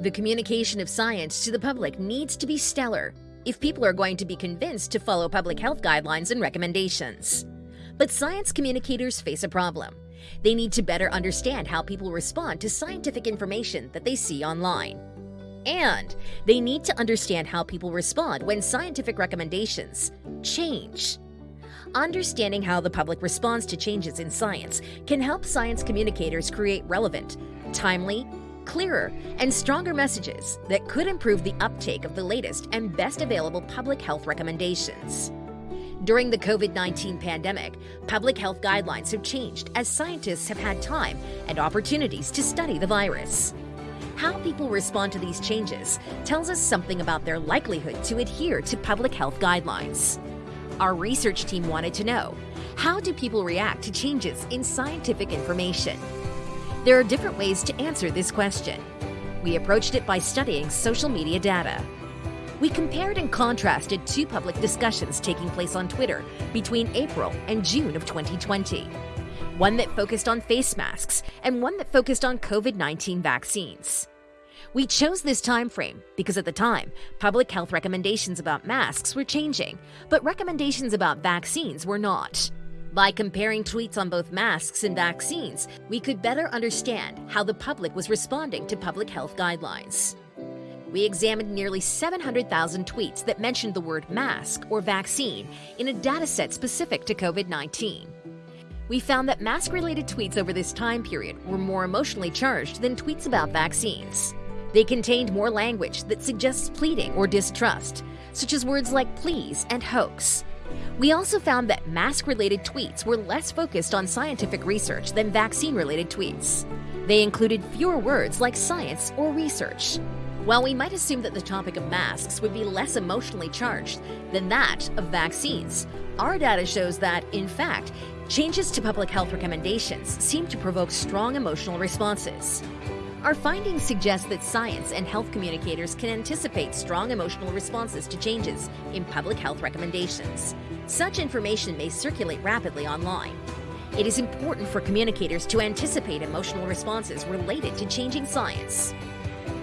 The communication of science to the public needs to be stellar if people are going to be convinced to follow public health guidelines and recommendations. But science communicators face a problem. They need to better understand how people respond to scientific information that they see online. And they need to understand how people respond when scientific recommendations change. Understanding how the public responds to changes in science can help science communicators create relevant, timely, clearer, and stronger messages that could improve the uptake of the latest and best available public health recommendations. During the COVID 19 pandemic, public health guidelines have changed as scientists have had time and opportunities to study the virus. How people respond to these changes tells us something about their likelihood to adhere to public health guidelines. Our research team wanted to know how do people react to changes in scientific information? There are different ways to answer this question. We approached it by studying social media data. We compared and contrasted two public discussions taking place on Twitter between April and June of 2020. One that focused on face masks and one that focused on COVID-19 vaccines. We chose this time frame because at the time, public health recommendations about masks were changing, but recommendations about vaccines were not. By comparing tweets on both masks and vaccines, we could better understand how the public was responding to public health guidelines. We examined nearly 700,000 tweets that mentioned the word mask or vaccine in a dataset specific to COVID 19. We found that mask related tweets over this time period were more emotionally charged than tweets about vaccines. They contained more language that suggests pleading or distrust, such as words like please and hoax. We also found that mask related tweets were less focused on scientific research than vaccine related tweets. They included fewer words like science or research. While we might assume that the topic of masks would be less emotionally charged than that of vaccines, our data shows that, in fact, changes to public health recommendations seem to provoke strong emotional responses. Our findings suggest that science and health communicators can anticipate strong emotional responses to changes in public health recommendations. Such information may circulate rapidly online. It is important for communicators to anticipate emotional responses related to changing science.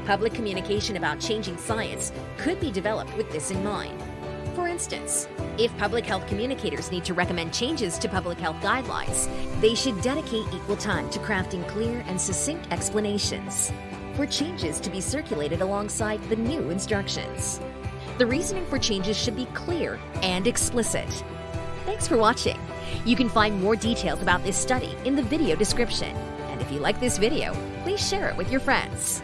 Public communication about changing science could be developed with this in mind. For instance, if public health communicators need to recommend changes to public health guidelines, they should dedicate equal time to crafting clear and succinct explanations for changes to be circulated alongside the new instructions. The reasoning for changes should be clear and explicit. Thanks for watching. You can find more details about this study in the video description. And if you like this video, please share it with your friends.